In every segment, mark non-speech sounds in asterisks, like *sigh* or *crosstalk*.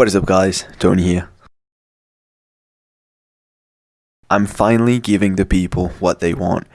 What is up guys, Tony here. I'm finally giving the people what they want.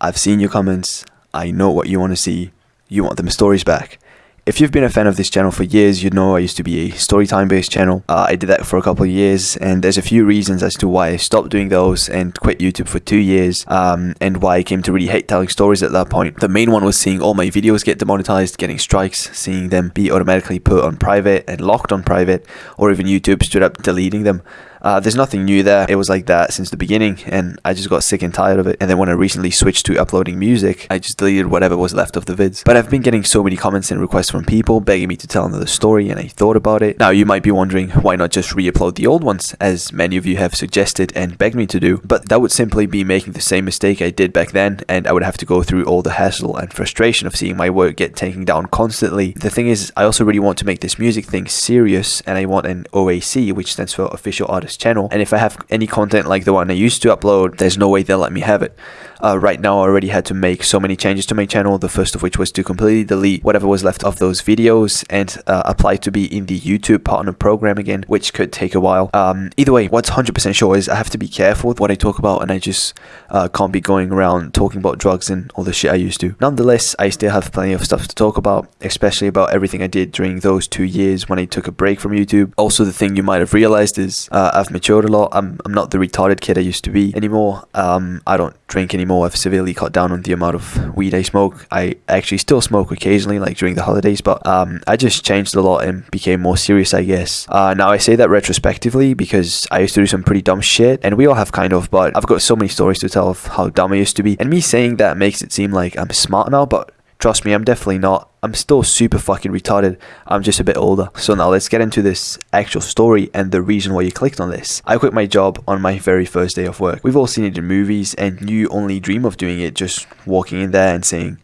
I've seen your comments, I know what you want to see, you want the stories back. If you've been a fan of this channel for years, you'd know I used to be a storytime based channel. Uh, I did that for a couple of years and there's a few reasons as to why I stopped doing those and quit YouTube for two years um, and why I came to really hate telling stories at that point. The main one was seeing all my videos get demonetized, getting strikes, seeing them be automatically put on private and locked on private or even YouTube stood up deleting them. Uh, there's nothing new there. It was like that since the beginning, and I just got sick and tired of it. And then when I recently switched to uploading music, I just deleted whatever was left of the vids. But I've been getting so many comments and requests from people begging me to tell another story, and I thought about it. Now, you might be wondering why not just re upload the old ones, as many of you have suggested and begged me to do. But that would simply be making the same mistake I did back then, and I would have to go through all the hassle and frustration of seeing my work get taken down constantly. The thing is, I also really want to make this music thing serious, and I want an OAC, which stands for Official Artist Channel. And if I have any content like the one I used to upload, there's no way they'll let me have it. Uh, right now, I already had to make so many changes to my channel, the first of which was to completely delete whatever was left of those videos and uh, apply to be in the YouTube partner program again, which could take a while. Um, either way, what's 100% sure is I have to be careful with what I talk about and I just uh, can't be going around talking about drugs and all the shit I used to. Nonetheless, I still have plenty of stuff to talk about, especially about everything I did during those two years when I took a break from YouTube. Also, the thing you might have realized is uh, I've matured a lot. I'm, I'm not the retarded kid I used to be anymore. Um, I don't drink anymore I've severely cut down on the amount of weed I smoke. I actually still smoke occasionally, like during the holidays, but um, I just changed a lot and became more serious, I guess. Uh, now, I say that retrospectively because I used to do some pretty dumb shit, and we all have kind of, but I've got so many stories to tell of how dumb I used to be. And me saying that makes it seem like I'm smart now, but Trust me, I'm definitely not. I'm still super fucking retarded. I'm just a bit older. So now let's get into this actual story and the reason why you clicked on this. I quit my job on my very first day of work. We've all seen it in movies and you only dream of doing it just walking in there and saying,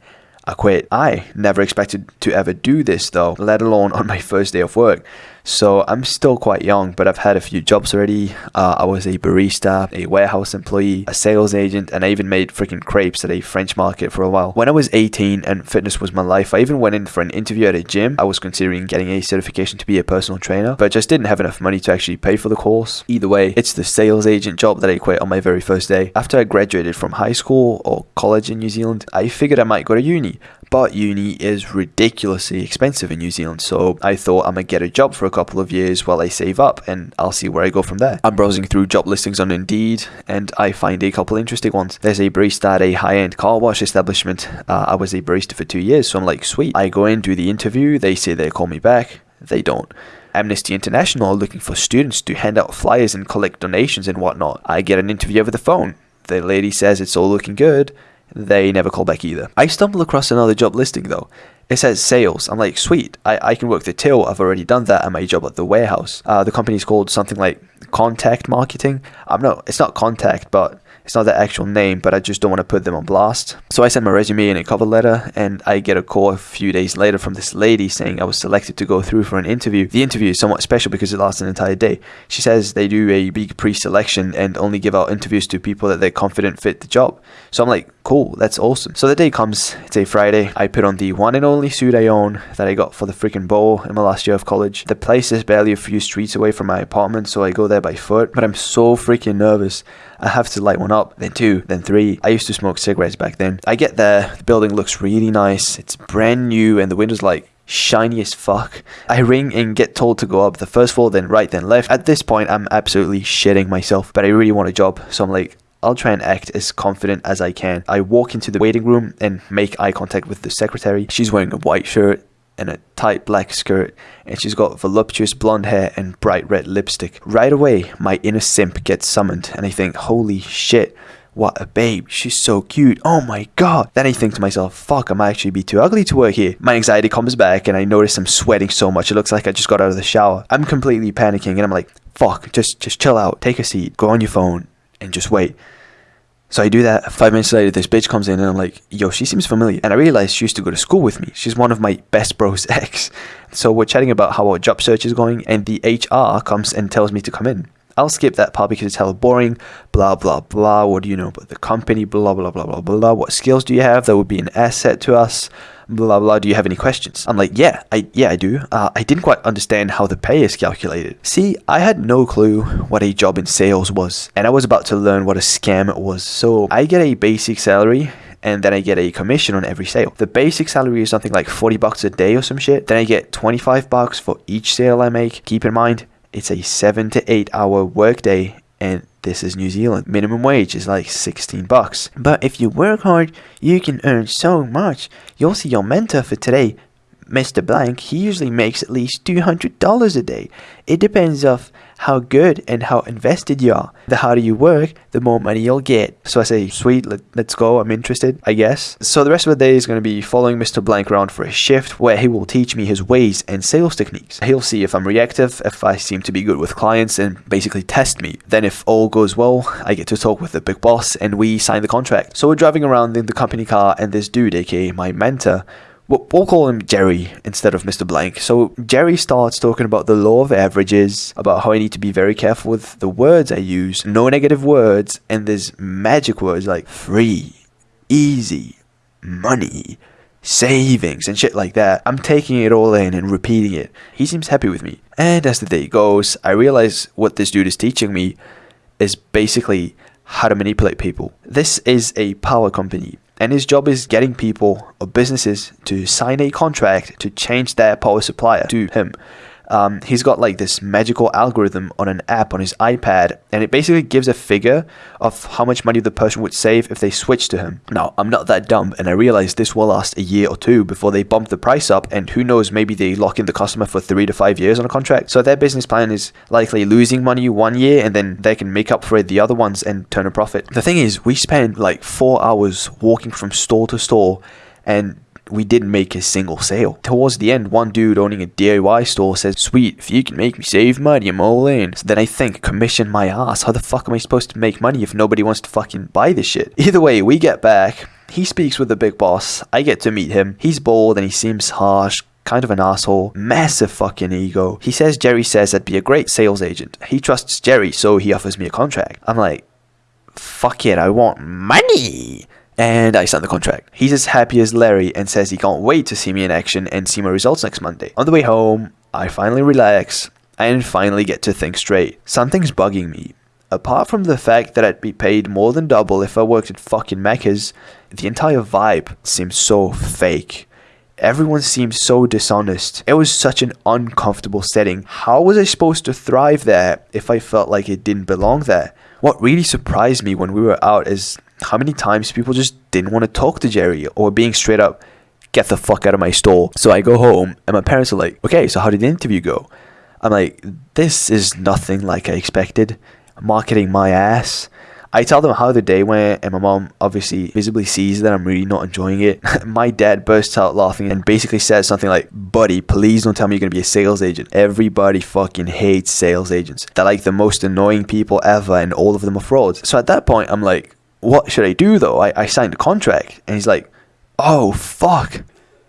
I quit. I never expected to ever do this though, let alone on my *laughs* first day of work. So I'm still quite young, but I've had a few jobs already. Uh, I was a barista, a warehouse employee, a sales agent, and I even made freaking crepes at a French market for a while. When I was 18 and fitness was my life, I even went in for an interview at a gym. I was considering getting a certification to be a personal trainer, but just didn't have enough money to actually pay for the course. Either way, it's the sales agent job that I quit on my very first day. After I graduated from high school or college in New Zealand, I figured I might go to uni but uni is ridiculously expensive in New Zealand, so I thought I'm gonna get a job for a couple of years while I save up and I'll see where I go from there. I'm browsing through job listings on Indeed and I find a couple interesting ones. There's a barista at a high-end car wash establishment. Uh, I was a barista for two years, so I'm like, sweet. I go in, do the interview, they say they call me back, they don't. Amnesty International are looking for students to hand out flyers and collect donations and whatnot. I get an interview over the phone. The lady says it's all looking good they never call back either. I stumble across another job listing though. It says sales. I'm like, sweet, I, I can work the till. I've already done that at my job at the warehouse. Uh, the company's called something like Contact Marketing. I'm not, it's not Contact, but it's not the actual name, but I just don't want to put them on blast. So I send my resume and a cover letter, and I get a call a few days later from this lady saying I was selected to go through for an interview. The interview is somewhat special because it lasts an entire day. She says they do a big pre-selection and only give out interviews to people that they're confident fit the job. So I'm like, cool, that's awesome. So the day comes, it's a Friday. I put on the one and only suit I own that I got for the freaking bowl in my last year of college. The place is barely a few streets away from my apartment, so I go there by foot, but I'm so freaking nervous. I have to light one up, then two, then three. I used to smoke cigarettes back then. I get there, the building looks really nice. It's brand new and the windows like shiny as fuck. I ring and get told to go up the first floor, then right, then left. At this point, I'm absolutely shitting myself, but I really want a job, so I'm like, I'll try and act as confident as I can. I walk into the waiting room and make eye contact with the secretary. She's wearing a white shirt, and a tight black skirt, and she's got voluptuous blonde hair and bright red lipstick. Right away, my inner simp gets summoned, and I think, holy shit, what a babe, she's so cute, oh my god. Then I think to myself, fuck, I might actually be too ugly to work here. My anxiety comes back, and I notice I'm sweating so much, it looks like I just got out of the shower. I'm completely panicking, and I'm like, fuck, just, just chill out, take a seat, go on your phone, and just wait. So I do that. Five minutes later, this bitch comes in and I'm like, yo, she seems familiar. And I realize she used to go to school with me. She's one of my best bros *laughs* ex. So we're chatting about how our job search is going, and the HR comes and tells me to come in. I'll skip that part because it's hella boring. Blah, blah, blah. What do you know about the company? Blah, blah, blah, blah, blah. What skills do you have that would be an asset to us? Blah blah. Do you have any questions? I'm like, yeah, I yeah I do. Uh, I didn't quite understand how the pay is calculated. See, I had no clue what a job in sales was, and I was about to learn what a scam it was. So I get a basic salary and then I get a commission on every sale. The basic salary is something like 40 bucks a day or some shit. Then I get 25 bucks for each sale I make. Keep in mind, it's a 7 to 8 hour workday and this is New Zealand. Minimum wage is like 16 bucks. But if you work hard, you can earn so much. You'll see your mentor for today, Mr. Blank, he usually makes at least $200 a day. It depends of how good and how invested you are. The harder you work, the more money you'll get. So I say, sweet, let, us go, I'm interested, I guess. So the rest of the day is going to be following Mr. Blank around for a shift where he will teach me his ways and sales techniques. He'll see if I'm reactive, if I seem to be good with clients, and basically test me. Then if all goes well, I get to talk with the big boss and we sign the contract. So we're driving around in the company car and this dude, aka my mentor, We'll call him Jerry instead of Mr. Blank. So Jerry starts talking about the law of averages, about how I need to be very careful with the words I use, no negative words, and there's magic words like free, easy, money, savings, and shit like that. I'm taking it all in and repeating it. He seems happy with me. And as the day goes, I realize what this dude is teaching me is basically how to manipulate people. This is a power company and his job is getting people or businesses to sign a contract to change their power supplier to him um, he's got like this magical algorithm on an app on his iPad, and it basically gives a figure of how much money the person would save if they switch to him. Now, I'm not that dumb, and I realize this will last a year or two before they bump the price up, and who knows, maybe they lock in the customer for three to five years on a contract. So their business plan is likely losing money one year, and then they can make up for it the other ones and turn a profit. The thing is, we spend like four hours walking from store to store and we didn't make a single sale. Towards the end, one dude owning a DIY store says, Sweet, if you can make me save money, I'm all in. So then I think, commission my ass. How the fuck am I supposed to make money if nobody wants to fucking buy this shit? *laughs* Either way, we get back. He speaks with the big boss. I get to meet him. He's bold and he seems harsh, kind of an asshole, massive fucking ego. He says Jerry says I'd be a great sales agent. He trusts Jerry, so he offers me a contract. I'm like, fuck it, I want money and I signed the contract. He's as happy as Larry and says he can't wait to see me in action and see my results next Monday. On the way home, I finally relax and finally get to think straight. Something's bugging me. Apart from the fact that I'd be paid more than double if I worked at fucking Macca's, the entire vibe seems so fake. Everyone seems so dishonest. It was such an uncomfortable setting. How was I supposed to thrive there if I felt like it didn't belong there? What really surprised me when we were out is how many times people just didn't want to talk to Jerry or being straight up, get the fuck out of my store. So I go home and my parents are like, okay, so how did the interview go? I'm like, this is nothing like I expected. Marketing my ass. I tell them how the day went, and my mom obviously visibly sees that I'm really not enjoying it. *laughs* my dad bursts out laughing and basically says something like, Buddy, please don't tell me you're gonna be a sales agent. Everybody fucking hates sales agents. They're like the most annoying people ever, and all of them are frauds. So at that point, I'm like, what should I do though? I, I signed a contract. And he's like, oh, fuck.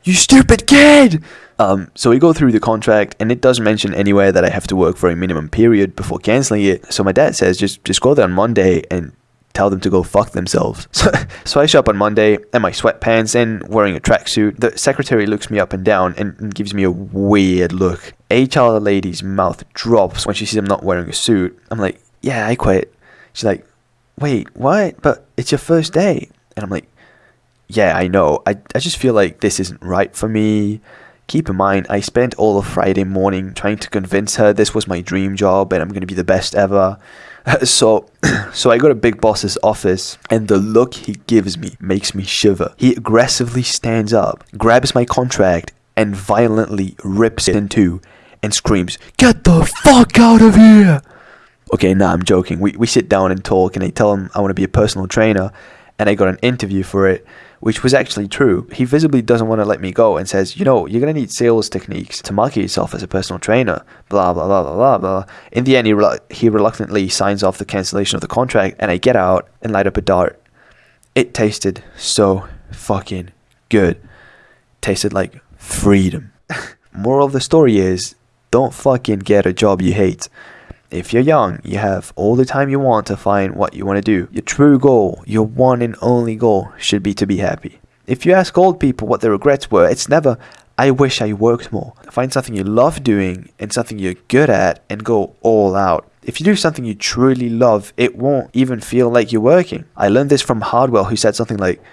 You stupid kid! Um, so we go through the contract, and it doesn't mention anywhere that I have to work for a minimum period before canceling it. So my dad says, just just go there on Monday and tell them to go fuck themselves. *laughs* So, so I show up on Monday in my sweatpants and wearing a tracksuit. The secretary looks me up and down and, and gives me a weird look. HR lady's mouth drops when she sees I'm not wearing a suit. I'm like, yeah, I quit. She's like, wait, what? But it's your first day. And I'm like, yeah, I know. I, I just feel like this isn't right for me. Keep in mind, I spent all of Friday morning trying to convince her this was my dream job and I'm going to be the best ever. *laughs* so, *clears throat* so I go to Big Boss's office and the look he gives me makes me shiver. He aggressively stands up, grabs my contract, and violently rips it in two and screams, Get the fuck out of here! Okay, nah, I'm joking. We, we sit down and talk, and I tell him I want to be a personal trainer, and I got an interview for it, which was actually true. He visibly doesn't want to let me go and says, you know, you're going to need sales techniques to market yourself as a personal trainer, blah, blah, blah, blah, blah, blah. In the end, he, he reluctantly signs off the cancellation of the contract, and I get out and light up a dart. It tasted so fucking good. Tasted like freedom. *laughs* Moral of the story is don't fucking get a job you hate. If you're young, you have all the time you want to find what you want to do. Your true goal, your one and only goal, should be to be happy. If you ask old people what their regrets were, it's never, I wish I worked more. Find something you love doing and something you're good at and go all out. If you do something you truly love, it won't even feel like you're working. I learned this from Hardwell, who said something like,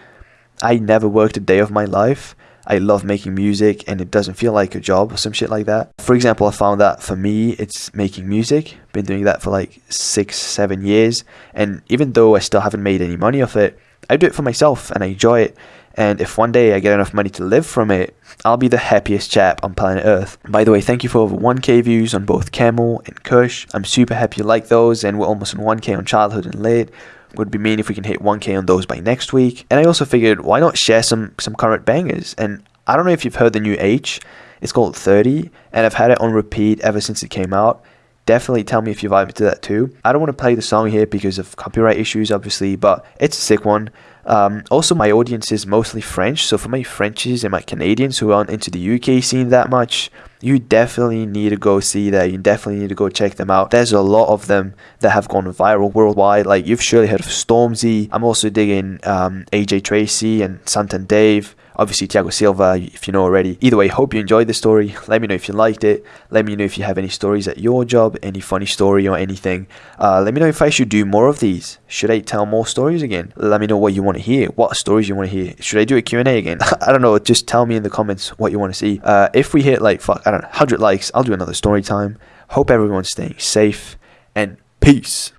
I never worked a day of my life. I love making music and it doesn't feel like a job or some shit like that. For example, I found that for me, it's making music. Been doing that for like six, seven years. And even though I still haven't made any money off it, I do it for myself and I enjoy it. And if one day I get enough money to live from it, I'll be the happiest chap on planet Earth. By the way, thank you for over 1k views on both Camel and Kush. I'm super happy you like those, and we're almost on 1k on Childhood and Late. Would be mean if we can hit 1k on those by next week. And I also figured, why not share some some current bangers? And I don't know if you've heard the new Aitch. It's called 30, and I've had it on repeat ever since it came out definitely tell me if you vibe to that too. I don't want to play the song here because of copyright issues, obviously, but it's a sick one. Um, also, my audience is mostly French, so for my Frenchies and my Canadians who aren't into the UK scene that much, you definitely need to go see that. You definitely need to go check them out. There's a lot of them that have gone viral worldwide. Like you've surely heard of Stormzy. I'm also digging um, AJ Tracey and Santan Dave obviously Thiago Silva, if you know already. Either way, hope you enjoyed the story. Let me know if you liked it. Let me know if you have any stories at your job, any funny story or anything. Uh, let me know if I should do more of these. Should I tell more stories again? Let me know what you want to hear. What stories you want to hear. Should I do a Q&A again? *laughs* I don't know. Just tell me in the comments what you want to see. Uh, if we hit like, fuck, I don't know, 100 likes, I'll do another story time. Hope everyone's staying safe and peace.